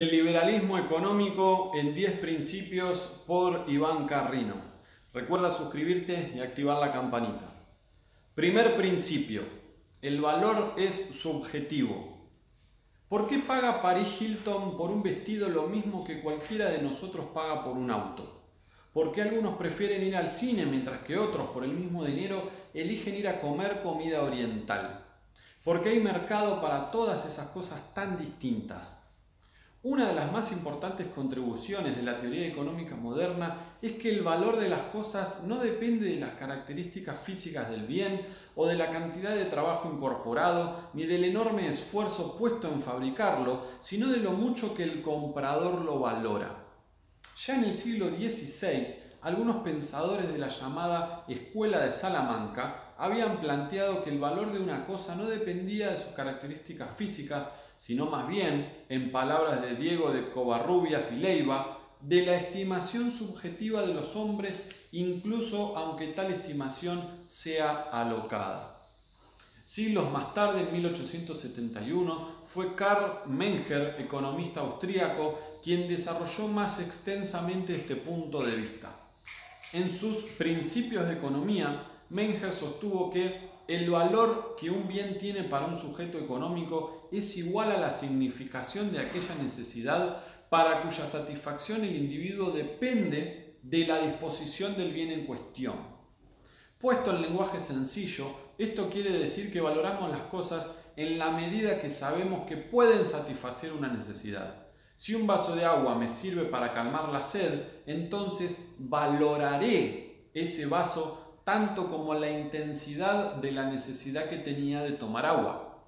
El liberalismo económico en 10 principios por Iván Carrino. Recuerda suscribirte y activar la campanita. Primer principio. El valor es subjetivo. ¿Por qué paga Paris Hilton por un vestido lo mismo que cualquiera de nosotros paga por un auto? ¿Por qué algunos prefieren ir al cine mientras que otros por el mismo dinero eligen ir a comer comida oriental? ¿Por qué hay mercado para todas esas cosas tan distintas? Una de las más importantes contribuciones de la teoría económica moderna es que el valor de las cosas no depende de las características físicas del bien o de la cantidad de trabajo incorporado ni del enorme esfuerzo puesto en fabricarlo, sino de lo mucho que el comprador lo valora. Ya en el siglo XVI, algunos pensadores de la llamada Escuela de Salamanca habían planteado que el valor de una cosa no dependía de sus características físicas, sino más bien, en palabras de Diego de Covarrubias y Leiva, de la estimación subjetiva de los hombres, incluso aunque tal estimación sea alocada. Siglos más tarde, en 1871, fue Karl Menger, economista austríaco, quien desarrolló más extensamente este punto de vista. En sus Principios de Economía, Menger sostuvo que el valor que un bien tiene para un sujeto económico es igual a la significación de aquella necesidad para cuya satisfacción el individuo depende de la disposición del bien en cuestión. Puesto en lenguaje sencillo, esto quiere decir que valoramos las cosas en la medida que sabemos que pueden satisfacer una necesidad. Si un vaso de agua me sirve para calmar la sed, entonces valoraré ese vaso tanto como la intensidad de la necesidad que tenía de tomar agua.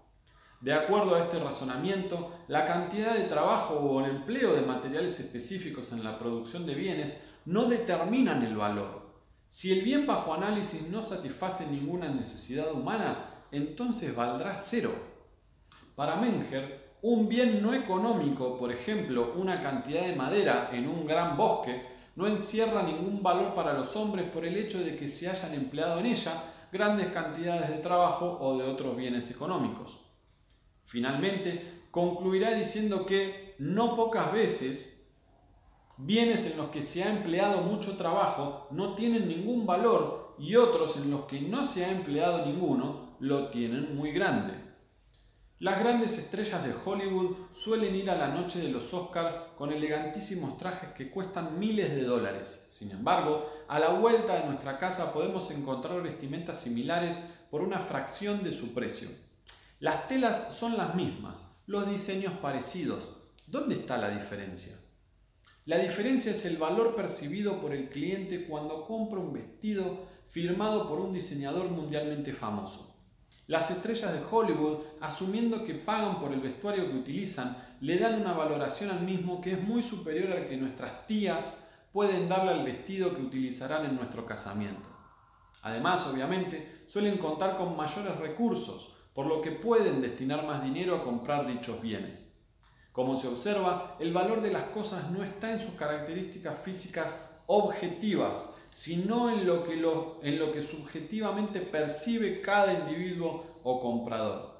De acuerdo a este razonamiento, la cantidad de trabajo o el empleo de materiales específicos en la producción de bienes no determinan el valor. Si el bien bajo análisis no satisface ninguna necesidad humana, entonces valdrá cero. Para Menger, un bien no económico, por ejemplo, una cantidad de madera en un gran bosque, no encierra ningún valor para los hombres por el hecho de que se hayan empleado en ella grandes cantidades de trabajo o de otros bienes económicos. Finalmente, concluirá diciendo que no pocas veces bienes en los que se ha empleado mucho trabajo no tienen ningún valor y otros en los que no se ha empleado ninguno lo tienen muy grande. Las grandes estrellas de Hollywood suelen ir a la noche de los Oscars con elegantísimos trajes que cuestan miles de dólares. Sin embargo, a la vuelta de nuestra casa podemos encontrar vestimentas similares por una fracción de su precio. Las telas son las mismas, los diseños parecidos. ¿Dónde está la diferencia? La diferencia es el valor percibido por el cliente cuando compra un vestido firmado por un diseñador mundialmente famoso. Las estrellas de Hollywood, asumiendo que pagan por el vestuario que utilizan, le dan una valoración al mismo que es muy superior al que nuestras tías pueden darle al vestido que utilizarán en nuestro casamiento. Además, obviamente, suelen contar con mayores recursos, por lo que pueden destinar más dinero a comprar dichos bienes. Como se observa, el valor de las cosas no está en sus características físicas objetivas, sino en lo, que en lo que subjetivamente percibe cada individuo o comprador.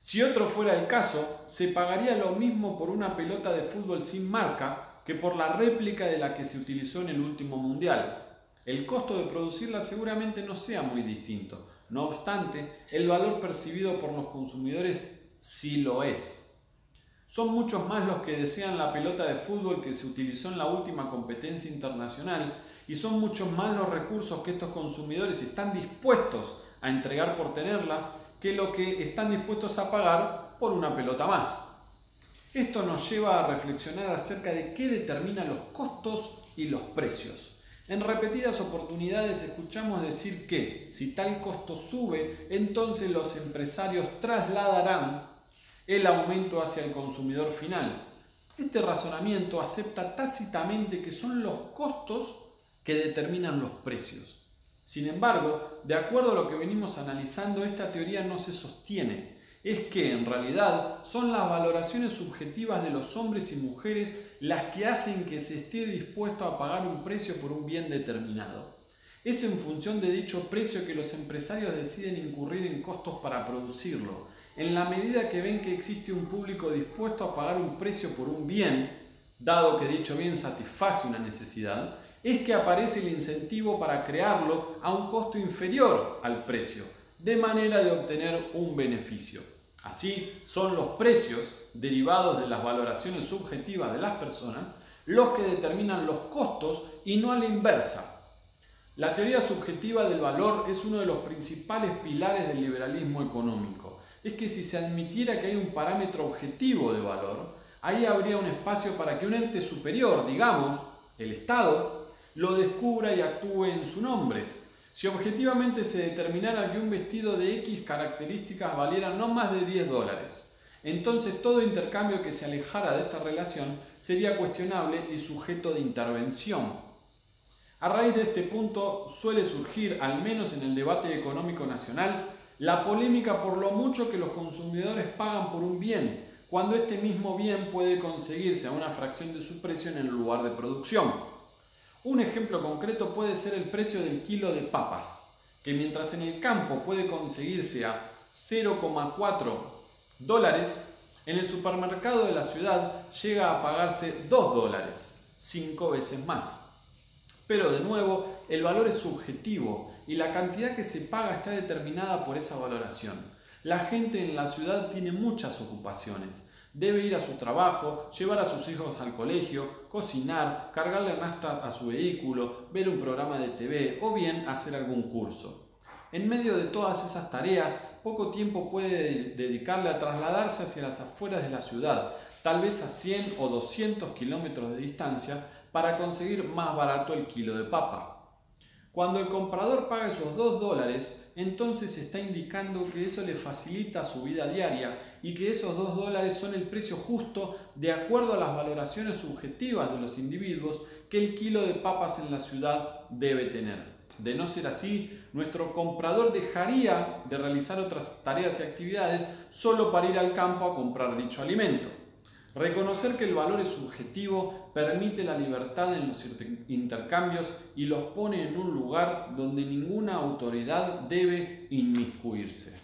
Si otro fuera el caso, se pagaría lo mismo por una pelota de fútbol sin marca que por la réplica de la que se utilizó en el último mundial. El costo de producirla seguramente no sea muy distinto. No obstante, el valor percibido por los consumidores sí lo es. Son muchos más los que desean la pelota de fútbol que se utilizó en la última competencia internacional y son muchos más los recursos que estos consumidores están dispuestos a entregar por tenerla que lo que están dispuestos a pagar por una pelota más. Esto nos lleva a reflexionar acerca de qué determina los costos y los precios. En repetidas oportunidades escuchamos decir que si tal costo sube, entonces los empresarios trasladarán el aumento hacia el consumidor final. Este razonamiento acepta tácitamente que son los costos que determinan los precios. Sin embargo, de acuerdo a lo que venimos analizando, esta teoría no se sostiene. Es que en realidad son las valoraciones subjetivas de los hombres y mujeres las que hacen que se esté dispuesto a pagar un precio por un bien determinado. Es en función de dicho precio que los empresarios deciden incurrir en costos para producirlo. En la medida que ven que existe un público dispuesto a pagar un precio por un bien, dado que dicho bien satisface una necesidad, es que aparece el incentivo para crearlo a un costo inferior al precio, de manera de obtener un beneficio. Así, son los precios derivados de las valoraciones subjetivas de las personas los que determinan los costos y no a la inversa. La teoría subjetiva del valor es uno de los principales pilares del liberalismo económico. Es que si se admitiera que hay un parámetro objetivo de valor, ahí habría un espacio para que un ente superior, digamos, el Estado, lo descubra y actúe en su nombre. Si objetivamente se determinara que un vestido de X características valiera no más de 10 dólares, entonces todo intercambio que se alejara de esta relación sería cuestionable y sujeto de intervención. A raíz de este punto suele surgir, al menos en el debate económico nacional, la polémica por lo mucho que los consumidores pagan por un bien, cuando este mismo bien puede conseguirse a una fracción de su precio en el lugar de producción. Un ejemplo concreto puede ser el precio del kilo de papas, que mientras en el campo puede conseguirse a 0,4 dólares, en el supermercado de la ciudad llega a pagarse 2 dólares, 5 veces más. Pero de nuevo, el valor es subjetivo y la cantidad que se paga está determinada por esa valoración. La gente en la ciudad tiene muchas ocupaciones. Debe ir a su trabajo, llevar a sus hijos al colegio, cocinar, cargarle nafta a su vehículo, ver un programa de TV o bien hacer algún curso. En medio de todas esas tareas, poco tiempo puede dedicarle a trasladarse hacia las afueras de la ciudad, tal vez a 100 o 200 kilómetros de distancia, para conseguir más barato el kilo de papa. Cuando el comprador paga esos 2 dólares, entonces está indicando que eso le facilita su vida diaria y que esos 2 dólares son el precio justo de acuerdo a las valoraciones subjetivas de los individuos que el kilo de papas en la ciudad debe tener. De no ser así, nuestro comprador dejaría de realizar otras tareas y actividades solo para ir al campo a comprar dicho alimento. Reconocer que el valor es subjetivo permite la libertad en los intercambios y los pone en un lugar donde ninguna autoridad debe inmiscuirse.